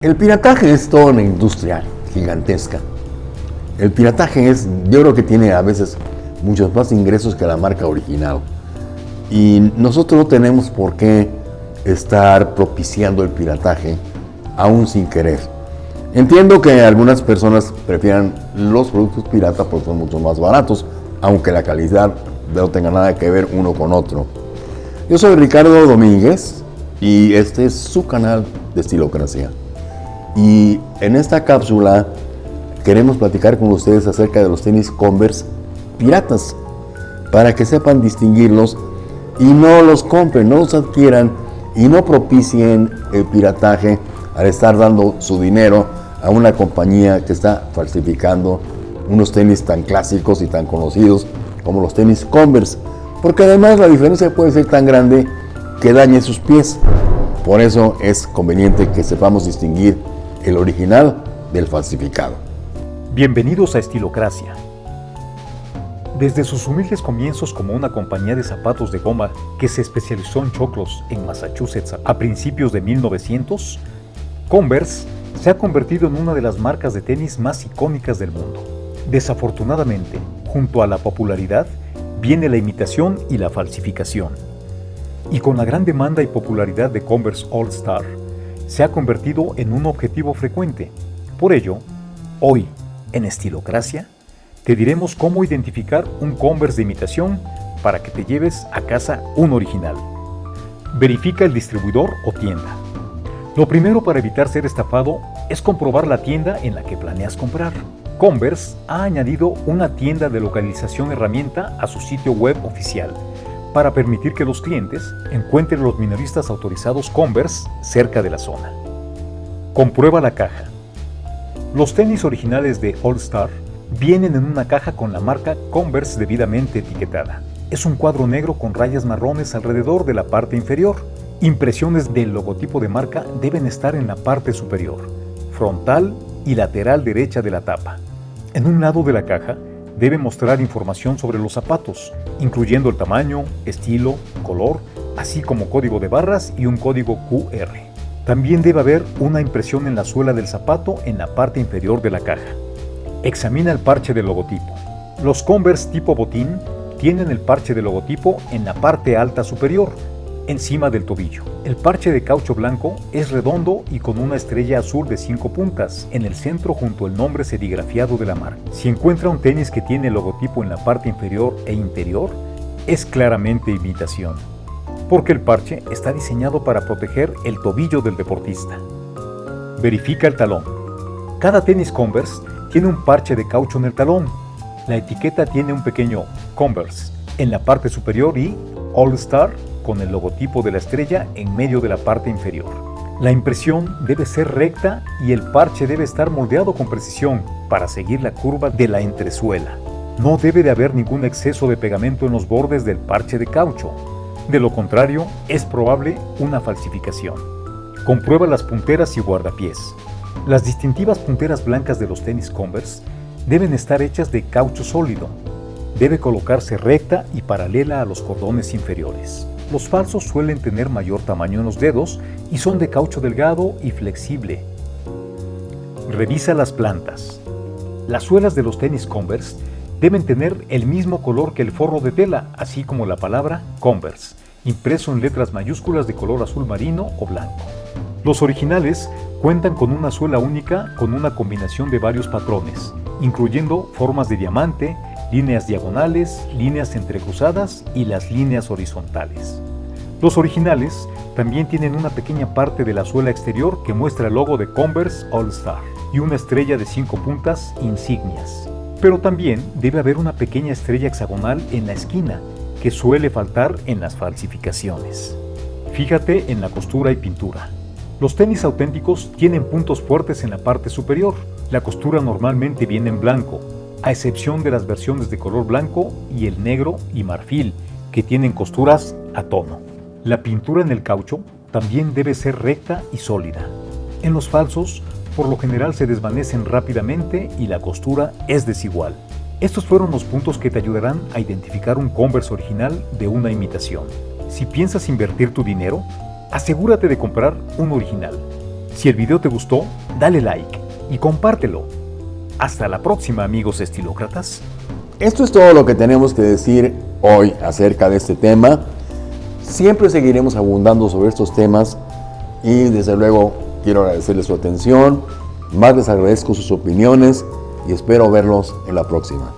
El pirataje es toda una industria gigantesca. El pirataje es, yo creo que tiene a veces muchos más ingresos que la marca original. Y nosotros no tenemos por qué estar propiciando el pirataje, aún sin querer. Entiendo que algunas personas prefieran los productos pirata porque son mucho más baratos, aunque la calidad no tenga nada que ver uno con otro. Yo soy Ricardo Domínguez y este es su canal de Estilocracia. Y en esta cápsula queremos platicar con ustedes acerca de los tenis Converse piratas, para que sepan distinguirlos y no los compren, no los adquieran y no propicien el pirataje al estar dando su dinero a una compañía que está falsificando unos tenis tan clásicos y tan conocidos como los tenis Converse, porque además la diferencia puede ser tan grande que dañe sus pies. Por eso es conveniente que sepamos distinguir el original del falsificado. Bienvenidos a Estilocracia. Desde sus humildes comienzos como una compañía de zapatos de goma que se especializó en choclos en Massachusetts a principios de 1900, Converse se ha convertido en una de las marcas de tenis más icónicas del mundo. Desafortunadamente, junto a la popularidad, viene la imitación y la falsificación. Y con la gran demanda y popularidad de Converse All Star, se ha convertido en un objetivo frecuente. Por ello, hoy, en Estilocracia, te diremos cómo identificar un Converse de imitación para que te lleves a casa un original. Verifica el distribuidor o tienda. Lo primero para evitar ser estafado es comprobar la tienda en la que planeas comprar. Converse ha añadido una tienda de localización herramienta a su sitio web oficial para permitir que los clientes encuentren los minoristas autorizados Converse cerca de la zona. Comprueba la caja. Los tenis originales de All Star vienen en una caja con la marca Converse debidamente etiquetada. Es un cuadro negro con rayas marrones alrededor de la parte inferior. Impresiones del logotipo de marca deben estar en la parte superior, frontal y lateral derecha de la tapa. En un lado de la caja debe mostrar información sobre los zapatos, incluyendo el tamaño, estilo, color, así como código de barras y un código QR. También debe haber una impresión en la suela del zapato en la parte inferior de la caja. Examina el parche del logotipo. Los Converse tipo botín tienen el parche del logotipo en la parte alta superior, encima del tobillo. El parche de caucho blanco es redondo y con una estrella azul de cinco puntas en el centro junto al nombre serigrafiado de la marca. Si encuentra un tenis que tiene el logotipo en la parte inferior e interior, es claramente imitación, porque el parche está diseñado para proteger el tobillo del deportista. Verifica el talón. Cada tenis Converse tiene un parche de caucho en el talón. La etiqueta tiene un pequeño Converse en la parte superior y All Star con el logotipo de la estrella en medio de la parte inferior. La impresión debe ser recta y el parche debe estar moldeado con precisión para seguir la curva de la entresuela. No debe de haber ningún exceso de pegamento en los bordes del parche de caucho. De lo contrario, es probable una falsificación. Comprueba las punteras y guardapiés. Las distintivas punteras blancas de los tenis Converse deben estar hechas de caucho sólido. Debe colocarse recta y paralela a los cordones inferiores. Los falsos suelen tener mayor tamaño en los dedos y son de caucho delgado y flexible. Revisa las plantas. Las suelas de los tenis Converse deben tener el mismo color que el forro de tela, así como la palabra Converse, impreso en letras mayúsculas de color azul marino o blanco. Los originales cuentan con una suela única con una combinación de varios patrones, incluyendo formas de diamante, líneas diagonales, líneas entrecruzadas y las líneas horizontales. Los originales también tienen una pequeña parte de la suela exterior que muestra el logo de Converse All Star y una estrella de cinco puntas insignias. Pero también debe haber una pequeña estrella hexagonal en la esquina que suele faltar en las falsificaciones. Fíjate en la costura y pintura. Los tenis auténticos tienen puntos fuertes en la parte superior. La costura normalmente viene en blanco, a excepción de las versiones de color blanco y el negro y marfil, que tienen costuras a tono. La pintura en el caucho también debe ser recta y sólida. En los falsos, por lo general se desvanecen rápidamente y la costura es desigual. Estos fueron los puntos que te ayudarán a identificar un Converse original de una imitación. Si piensas invertir tu dinero, asegúrate de comprar un original. Si el video te gustó, dale like y compártelo. Hasta la próxima amigos estilócratas. Esto es todo lo que tenemos que decir hoy acerca de este tema. Siempre seguiremos abundando sobre estos temas y desde luego quiero agradecerles su atención, más les agradezco sus opiniones y espero verlos en la próxima.